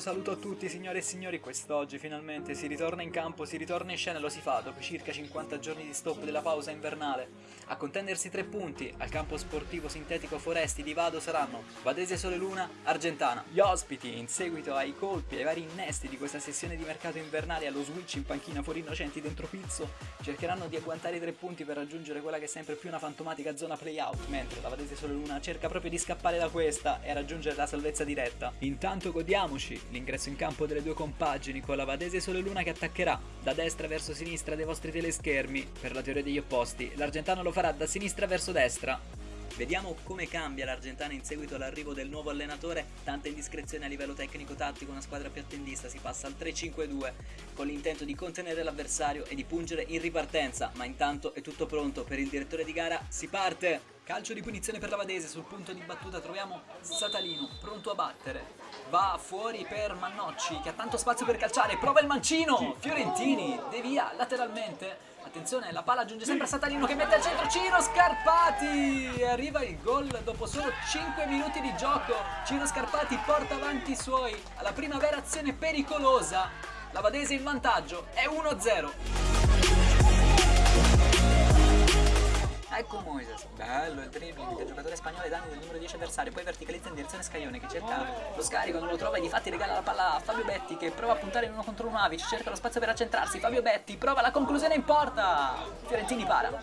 saluto a tutti signore e signori, quest'oggi finalmente si ritorna in campo, si ritorna in scena e lo si fa dopo circa 50 giorni di stop della pausa invernale. A contendersi tre punti al campo sportivo sintetico Foresti di Vado saranno Vadese Sole Luna, Argentana. Gli ospiti, in seguito ai colpi e ai vari innesti di questa sessione di mercato invernale allo switch in panchina fuori innocenti dentro Pizzo, cercheranno di agguantare i tre punti per raggiungere quella che è sempre più una fantomatica zona playout, mentre la Vadese Sole Luna cerca proprio di scappare da questa e raggiungere la salvezza diretta. Intanto godiamoci l'ingresso in campo delle due compagini con la Vadese Sole Luna che attaccherà da destra verso sinistra dei vostri teleschermi per la teoria degli opposti. L'Argentano lo farà da sinistra verso destra. Vediamo come cambia l'Argentana in seguito all'arrivo del nuovo allenatore, tanta indiscrezione a livello tecnico-tattico, una squadra più attendista, si passa al 3-5-2 con l'intento di contenere l'avversario e di pungere in ripartenza, ma intanto è tutto pronto per il direttore di gara, si parte! Calcio di punizione per la Vadese, sul punto di battuta troviamo Satalino, pronto a battere. Va fuori per Mannocci, che ha tanto spazio per calciare, prova il mancino! Fiorentini, devia lateralmente. Attenzione, la palla giunge sempre a Satalino che mette al centro Ciro Scarpati! E arriva il gol dopo solo 5 minuti di gioco. Ciro Scarpati porta avanti i suoi alla prima vera azione pericolosa. La Vadese in vantaggio, è 1-0. Ecco Moises, bello il dribbling del giocatore spagnolo ai danni del numero 10 avversario, poi verticalizza in direzione Scaglione che cerca lo scarico, non lo trova e di fatti regala la palla a Fabio Betti che prova a puntare in uno contro un Avic, cerca lo spazio per accentrarsi, Fabio Betti prova la conclusione in porta, Fiorentini para.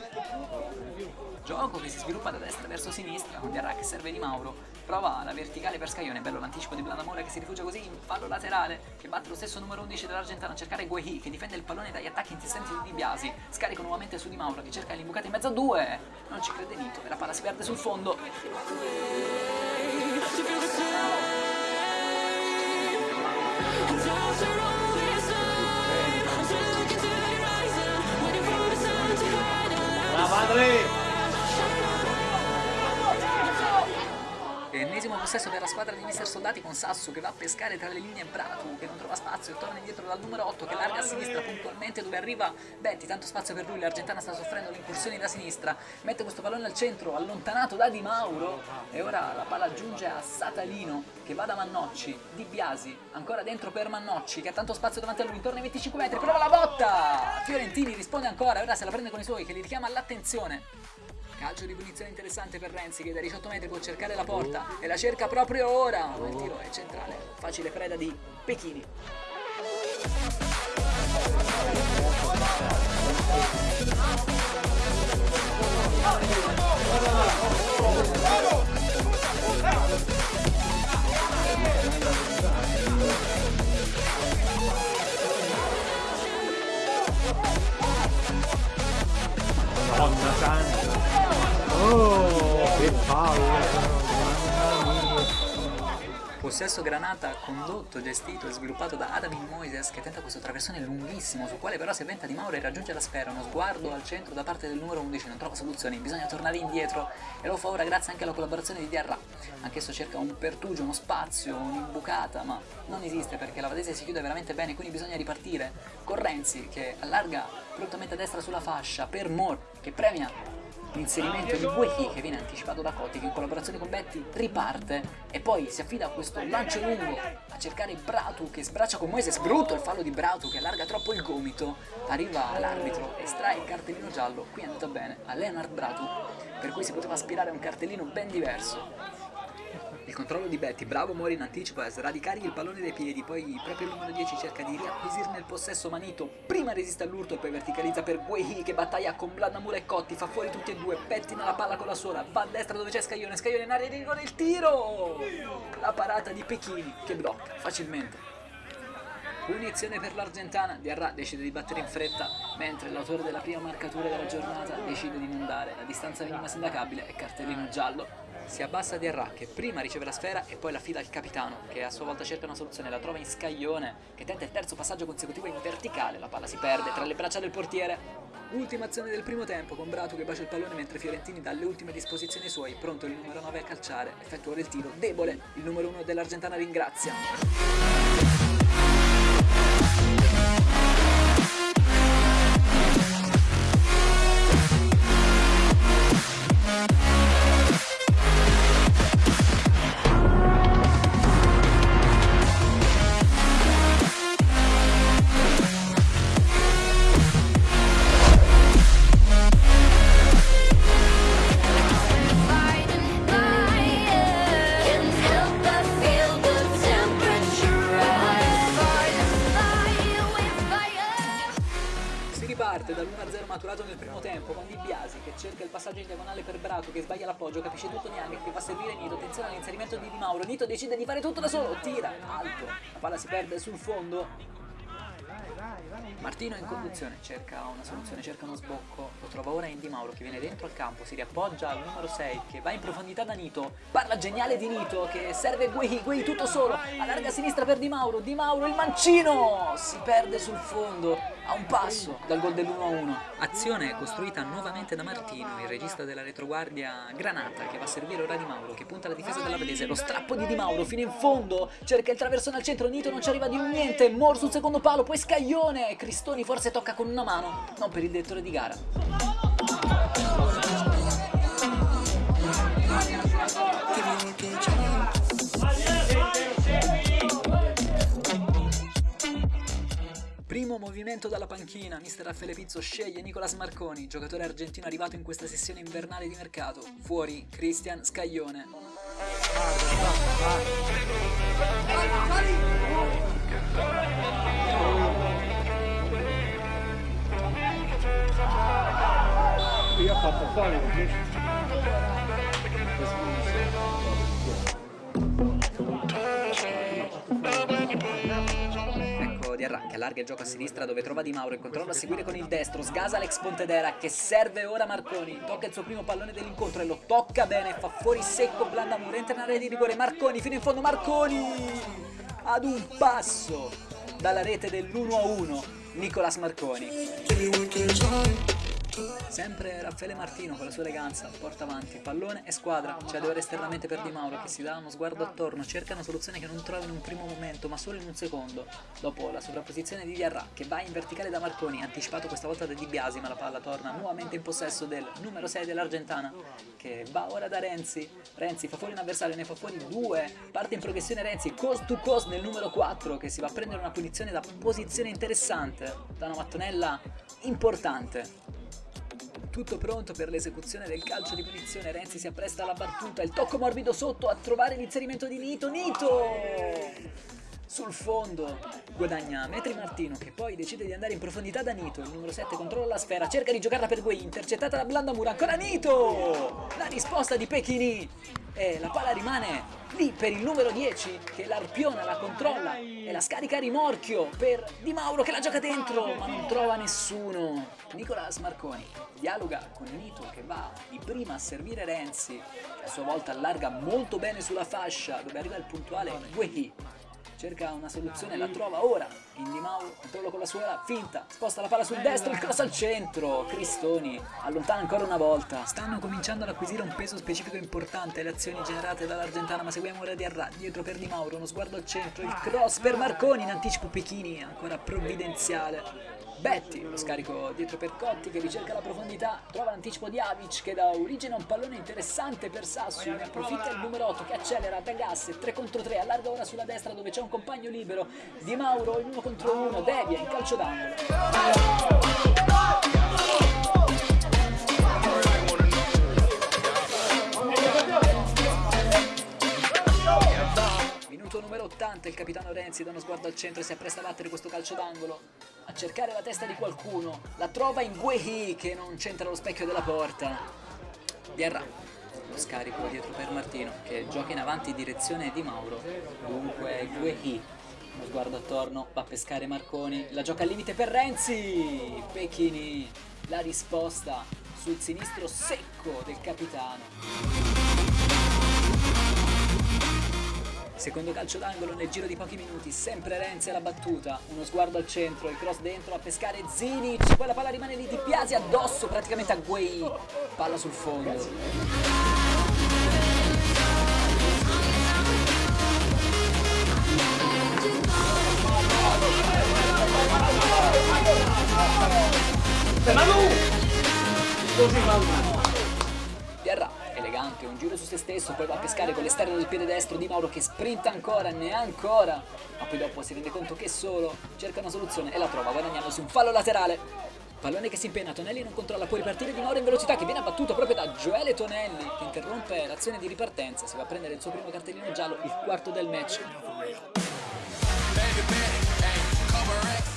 Gioco che si sviluppa da destra verso sinistra con Diarra che serve di Mauro. Prova la verticale per Scaglione, bello l'anticipo di Blandamore che si rifugia così in fallo laterale che batte lo stesso numero 11 dell'Argentana a cercare Guehi che difende il pallone dagli attacchi insistenti di Biasi. Scarico nuovamente su di Mauro che cerca l'imbucata in mezzo a due. Non ci crede Nito e la palla si perde sul fondo. La madre! Ennesimo possesso per la squadra di Mister Soldati con Sasso che va a pescare tra le linee Bratu che non trova spazio e torna indietro dal numero 8 che larga a sinistra puntualmente dove arriva Betti, tanto spazio per lui, l'Argentana sta soffrendo le incursioni da sinistra, mette questo pallone al centro, allontanato da Di Mauro. E ora la palla giunge a Satalino che va da Mannocci, Di Biasi, ancora dentro per Mannocci che ha tanto spazio davanti a lui, intorno ai 25 metri, prova la botta! Fiorentini risponde ancora, ora se la prende con i suoi che li richiama all'attenzione. Calcio di punizione interessante per Renzi che da 18 metri può cercare la porta e la cerca proprio ora. Ma il tiro è centrale. Facile preda di Pechini. Madonna Oh, che palle! Possesso granata condotto, gestito e sviluppato da Adamin Moises che tenta questo traversone lunghissimo sul quale però si avventa di Mauro e raggiunge la sfera, uno sguardo al centro da parte del numero 11, non trova soluzioni, bisogna tornare indietro e lo fa ora grazie anche alla collaborazione di Diarra. Anch'esso cerca un pertugio, uno spazio, un'imbucata, ma non esiste perché la Vadese si chiude veramente bene, quindi bisogna ripartire con Renzi che allarga prontamente a destra sulla fascia per Moore che premia l'inserimento di Buehi che viene anticipato da Coti che in collaborazione con Betty riparte e poi si affida a questo lancio lungo a cercare Bratu che sbraccia con Moises. Brutto il fallo di Bratu che allarga troppo il gomito. Arriva l'arbitro estrae il cartellino giallo. Qui è andata bene a Leonard Bratu per cui si poteva aspirare a un cartellino ben diverso il controllo di Betty, bravo Mori in anticipo a sradicargli il pallone dai piedi, poi proprio il numero 10 cerca di riacquisirne il possesso Manito, prima resiste all'urto e poi verticalizza per Guehi che battaglia con Blandamura e Cotti, fa fuori tutti e due, pettina la palla con la sola, va a destra dove c'è Scaglione, Scaglione in area di rigore, il tiro! La parata di Pechini che blocca facilmente. Punizione per l'Argentana, Diarra decide di battere in fretta, mentre l'autore della prima marcatura della giornata decide di non dare la distanza minima sindacabile e cartellino giallo si abbassa Diarra che prima riceve la sfera e poi la fila al capitano che a sua volta cerca una soluzione, la trova in scaglione che tenta il terzo passaggio consecutivo in verticale, la palla si perde tra le braccia del portiere. Ultima azione del primo tempo con Bratu che bacia il pallone mentre Fiorentini dalle ultime disposizioni suoi, pronto il numero 9 a calciare, effettua il tiro debole, il numero 1 dell'Argentana ringrazia. Mescolato nel primo tempo con Di Biasi che cerca il passaggio in diagonale per Braco che sbaglia l'appoggio, capisce tutto Niang che fa servire Nito, attenzione all'inserimento di Di Mauro, Nito decide di fare tutto da solo, tira, alto, la palla si perde sul fondo, Martino in conduzione, cerca una soluzione, cerca uno sbocco, lo trova ora in Di Mauro che viene dentro al campo, si riappoggia al numero 6 che va in profondità da Nito, parla geniale di Nito che serve Guei, Guei tutto solo, allarga a sinistra per Di Mauro, Di Mauro il mancino, si perde sul fondo, a un passo. Dal gol dell'1-1. Azione costruita nuovamente da Martino, il regista della retroguardia Granata che va a servire ora Di Mauro che punta alla difesa della Vedese, lo strappo di Di Mauro fino in fondo, cerca il traversone al centro, Nito non ci arriva di un niente, Mor sul secondo palo, poi Scaglione, Cristoni forse tocca con una mano, non per il direttore di gara. Primo movimento dalla panchina, mister Raffaele Pizzo sceglie Nicolas Marconi, giocatore argentino arrivato in questa sessione invernale di mercato. Fuori Cristian Scaglione. Qui ha fatto fare allarga il gioco a sinistra dove trova Di Mauro e controlla a seguire con il destro, sgasa l'ex Pontedera che serve ora Marconi, tocca il suo primo pallone dell'incontro e lo tocca bene, fa fuori secco Blandamur, entra in area di rigore, Marconi fino in fondo, Marconi ad un passo dalla rete dell'1-1 Nicolas Marconi. Sempre Raffaele Martino con la sua eleganza porta avanti pallone e squadra, cede ora esternamente per Di Mauro che si dà uno sguardo attorno, cerca una soluzione che non trova in un primo momento ma solo in un secondo. Dopo la sovrapposizione di Diarra che va in verticale da Marconi, anticipato questa volta da Di Biasi ma la palla torna nuovamente in possesso del numero 6 dell'Argentana che va ora da Renzi. Renzi fa fuori un avversario, ne fa fuori due, parte in progressione Renzi, cost to cost nel numero 4 che si va a prendere una punizione da posizione interessante, da una mattonella importante. Tutto pronto per l'esecuzione del calcio di punizione, Renzi si appresta alla battuta, il tocco morbido sotto a trovare l'inserimento di Nito, Nito! Sul fondo guadagna metri Martino che poi decide di andare in profondità da Nito, il numero 7 controlla la sfera, cerca di giocarla per Guei, intercettata da Blandamura, ancora Nito! La risposta di Pechini e la palla rimane lì per il numero 10 che l'arpiona, la controlla e la scarica a rimorchio per Di Mauro che la gioca dentro ma non trova nessuno. Nicolas Marconi dialoga con Nito che va di prima a servire Renzi che a sua volta allarga molto bene sulla fascia dove arriva il puntuale Guehi cerca una soluzione, la trova ora. In Di Mauro, controllo con la suola, finta, sposta la palla sul destro, il cross al centro, Cristoni allontana ancora una volta, stanno cominciando ad acquisire un peso specifico importante. Le azioni generate dall'Argentana, ma seguiamo ora di Arra, dietro per Di Mauro, uno sguardo al centro, il cross per Marconi, in anticipo Pechini, ancora provvidenziale, Betty, lo scarico dietro per Cotti che ricerca la profondità, trova l'anticipo di Avic che dà origine a un pallone interessante per Sassu, ne approfitta il numero 8 che accelera da gas 3 contro 3, allarga ora sulla destra dove c'è un compagno libero, Di Mauro in 1 contro 1, devia in calcio d'angolo. Minuto numero 80, il capitano Renzi dà uno sguardo al centro e si appresta a battere questo calcio d'angolo, a cercare la testa di qualcuno, la trova in Guehi che non c'entra lo specchio della porta. Diarra, lo scarico dietro per Martino che gioca in avanti in direzione di Mauro, dunque Guehi, uno sguardo attorno, va a pescare Marconi, la gioca al limite per Renzi, Pechini, la risposta sul sinistro secco del capitano. Secondo calcio d'angolo nel giro di pochi minuti, sempre Renzi alla battuta, uno sguardo al centro, il cross dentro a pescare Zinic, poi la palla rimane lì di Piasi addosso praticamente a Guei, palla sul fondo. Diarra, elegante, un giro su se stesso, poi va a pescare con l'esterno del piede destro di Mauro che sprinta ancora, ne ancora, ma poi dopo si rende conto che solo, cerca una soluzione e la trova guadagnando su un fallo laterale. Pallone che si impenna, Tonelli non controlla, può ripartire di Mauro in velocità che viene abbattuto proprio da Gioele Tonelli che interrompe l'azione di ripartenza, si va a prendere il suo primo cartellino giallo, il quarto del match.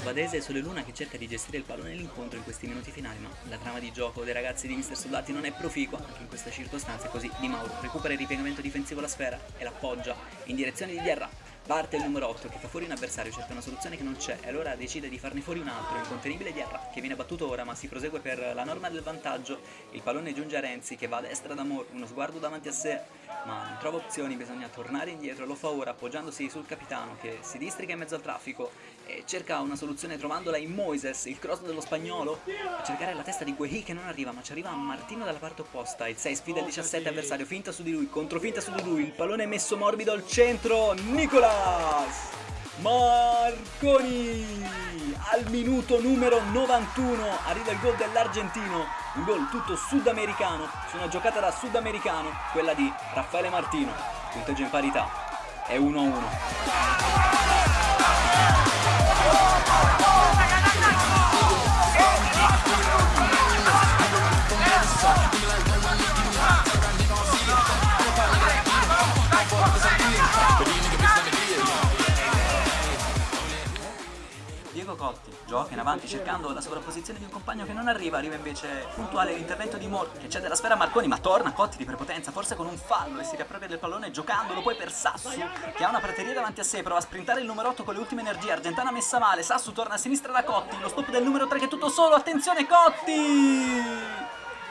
Va Vadese è Sole Luna che cerca di gestire il pallone nell'incontro in questi minuti finali, ma la trama di gioco dei ragazzi di Mister Soldati non è proficua anche in queste circostanze, così Di Mauro recupera il ripiegamento difensivo la sfera e l'appoggia in direzione di Diarra. Parte il numero 8 che fa fuori un avversario, cerca una soluzione che non c'è e allora decide di farne fuori un altro, incontenibile Diarra, che viene battuto ora ma si prosegue per la norma del vantaggio, il pallone giunge a Renzi che va a destra d'amore, uno sguardo davanti a sé, ma non trova opzioni, bisogna tornare indietro, lo fa ora appoggiandosi sul capitano che si districa in mezzo al traffico e cerca una soluzione trovandola in Moises, il cross dello spagnolo, a cercare la testa di Guehi che non arriva, ma ci arriva Martino dalla parte opposta, il 6 sfida il 17 avversario, finta su di lui, controfinta su di lui, il pallone è messo morbido al centro, Nicolas! Marconi. Al minuto numero 91 arriva il gol dell'argentino. Un gol tutto sudamericano. Su una giocata da sudamericano quella di Raffaele Martino. Punteggio in parità. È 1-1 in avanti cercando la sovrapposizione di un compagno che non arriva, arriva invece puntuale l'intervento di Moore che cede la sfera a Marconi ma torna Cotti di prepotenza, forse con un fallo e si riappropria del pallone giocandolo poi per Sassu che ha una prateria davanti a sé, prova a sprintare il numero 8 con le ultime energie, Argentana messa male, Sassu torna a sinistra da Cotti, lo stop del numero 3 che è tutto solo, attenzione Cotti!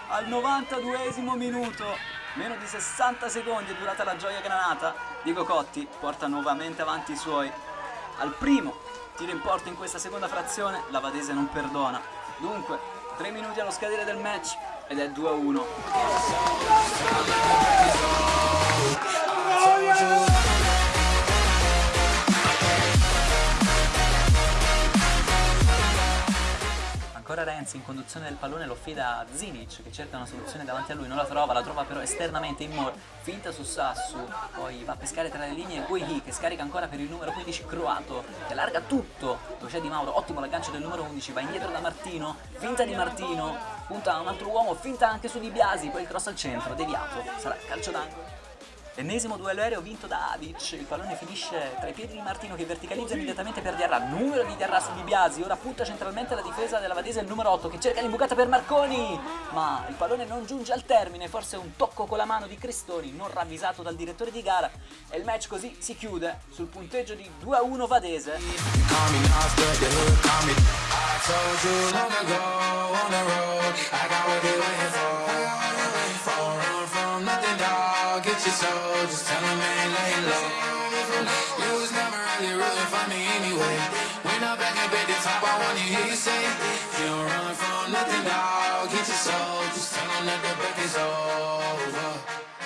Al 92esimo minuto Meno di 60 secondi è durata la gioia granata. Diego Cotti porta nuovamente avanti i suoi. Al primo tiro in porta in questa seconda frazione, la Vadese non perdona. Dunque, 3 minuti allo scadere del match ed è 2 a 1. Ancora Renzi in conduzione del pallone lo fida a Zinic che cerca una soluzione davanti a lui, non la trova, la trova però esternamente in Moore, finta su Sassu, poi va a pescare tra le linee Guihi che scarica ancora per il numero 15 croato, che allarga tutto, dove c'è Di Mauro, ottimo l'aggancio del numero 11, va indietro da Martino, finta di Martino, punta a un altro uomo, finta anche su Di Biasi, poi il cross al centro, deviato, sarà calcio d'angolo. Ennesimo duello aereo vinto da Adic, il pallone finisce tra i piedi di Martino che verticalizza immediatamente per Diarra, numero di Diarra su Di Biasi, ora punta centralmente la difesa della Vadese il numero 8 che cerca l'imbucata per Marconi, ma il pallone non giunge al termine, forse un tocco con la mano di Cristoni non ravvisato dal direttore di gara. E il match così si chiude sul punteggio di 2 a 1 Get your soul, just tell him ain't laying low. You was never really rooting for me anyway. When I'm back up at the top, I wanna hear you say, You don't run from nothing, dog. Get your soul, just tell him that the break is over.